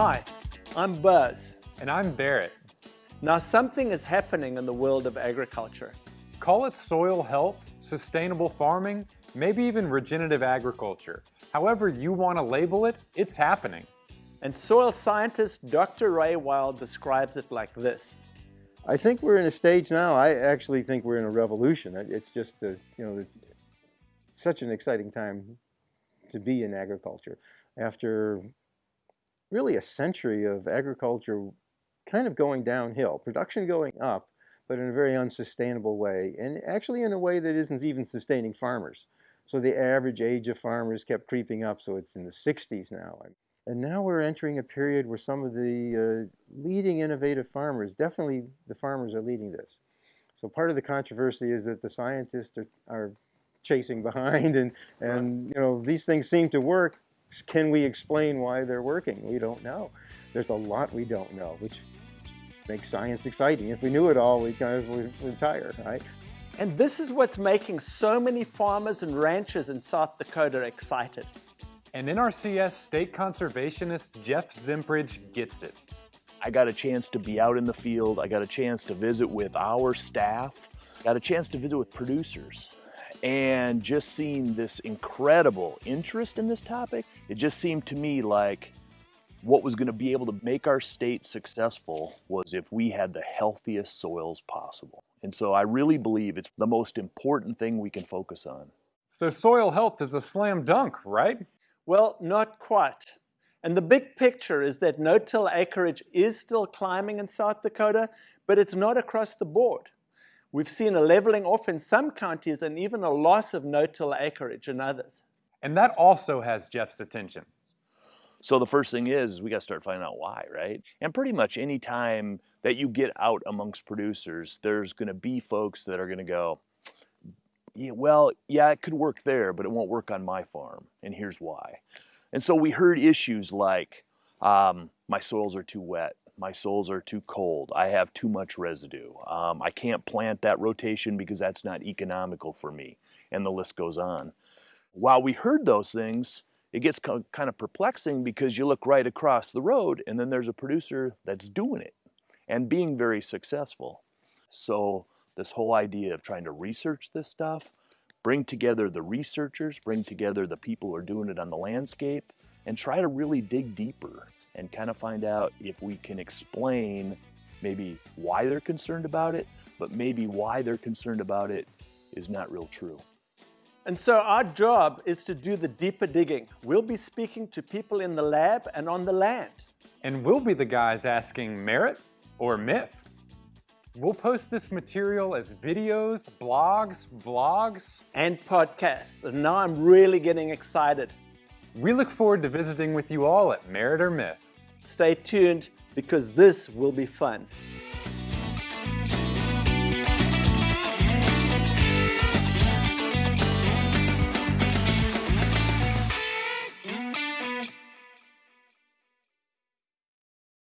Hi, I'm Buzz. And I'm Barrett. Now something is happening in the world of agriculture. Call it soil health, sustainable farming, maybe even regenerative agriculture. However you want to label it, it's happening. And soil scientist Dr. Ray Weil describes it like this. I think we're in a stage now, I actually think we're in a revolution. It's just, a, you know, such an exciting time to be in agriculture. After really a century of agriculture kind of going downhill, production going up, but in a very unsustainable way, and actually in a way that isn't even sustaining farmers. So the average age of farmers kept creeping up, so it's in the 60s now. And now we're entering a period where some of the uh, leading innovative farmers, definitely the farmers are leading this. So part of the controversy is that the scientists are, are chasing behind and, and you know, these things seem to work. Can we explain why they're working? We don't know. There's a lot we don't know, which makes science exciting. If we knew it all, we kind of retire, right? And this is what's making so many farmers and ranchers in South Dakota excited. And NRCS state conservationist Jeff Zimprich gets it. I got a chance to be out in the field. I got a chance to visit with our staff. Got a chance to visit with producers. And just seeing this incredible interest in this topic, it just seemed to me like what was going to be able to make our state successful was if we had the healthiest soils possible. And so I really believe it's the most important thing we can focus on. So soil health is a slam dunk, right? Well, not quite. And the big picture is that no-till acreage is still climbing in South Dakota, but it's not across the board. We've seen a leveling off in some counties and even a loss of no-till acreage in others. And that also has Jeff's attention. So the first thing is we got to start finding out why, right? And pretty much any time that you get out amongst producers, there's going to be folks that are going to go, yeah, well, yeah, it could work there, but it won't work on my farm, and here's why. And so we heard issues like, um, my soils are too wet, my soils are too cold, I have too much residue, um, I can't plant that rotation because that's not economical for me, and the list goes on. While we heard those things, it gets kind of perplexing because you look right across the road and then there's a producer that's doing it and being very successful. So this whole idea of trying to research this stuff, bring together the researchers, bring together the people who are doing it on the landscape, and try to really dig deeper and kind of find out if we can explain maybe why they're concerned about it, but maybe why they're concerned about it is not real true. And so our job is to do the deeper digging. We'll be speaking to people in the lab and on the land. And we'll be the guys asking merit or myth. We'll post this material as videos, blogs, vlogs, and podcasts. And now I'm really getting excited. We look forward to visiting with you all at Merit or Myth. Stay tuned because this will be fun.